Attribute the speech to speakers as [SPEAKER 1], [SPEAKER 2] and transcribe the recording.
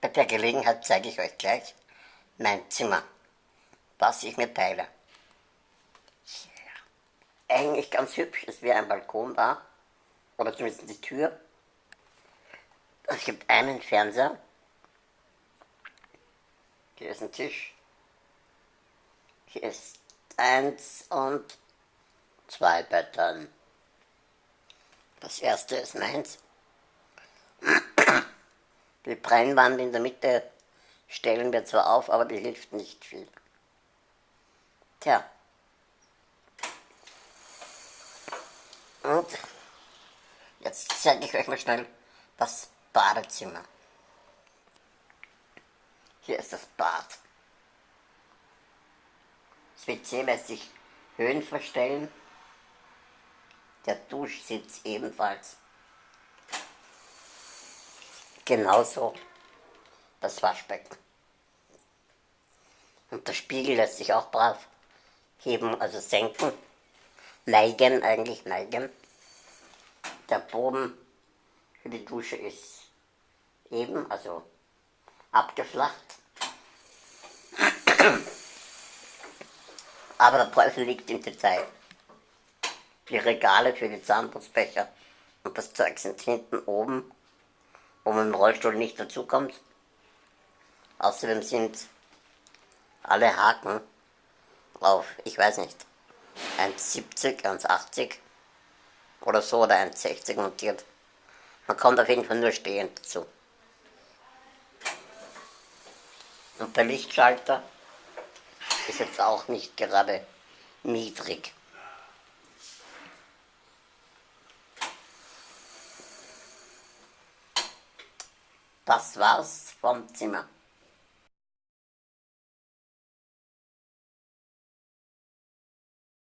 [SPEAKER 1] Bei der Gelegenheit zeige ich euch gleich mein Zimmer, was ich mir teile. Eigentlich ganz hübsch, es wäre ein Balkon da, oder zumindest die Tür. Es gibt einen Fernseher, hier ist ein Tisch, hier ist eins und zwei Betten. Das erste ist meins. Die Brennwand in der Mitte stellen wir zwar auf, aber die hilft nicht viel. Tja. Und jetzt zeige ich euch mal schnell das Badezimmer. Hier ist das Bad. Das WC lässt sich Höhen verstellen. Der Duschsitz ebenfalls. Genauso das Waschbecken. Und der Spiegel lässt sich auch brav heben, also senken. Neigen, eigentlich neigen. Der Boden für die Dusche ist eben, also abgeflacht. Aber der Teufel liegt im Detail. Die Regale für die Zahnputzbecher und das Zeug sind hinten oben, wo man im Rollstuhl nicht dazukommt. Außerdem sind alle Haken auf, ich weiß nicht, 1,70, 1,80 oder so oder 1,60 montiert. Man kommt auf jeden Fall nur stehend dazu. Und der Lichtschalter ist jetzt auch nicht gerade niedrig. Das war's vom Zimmer.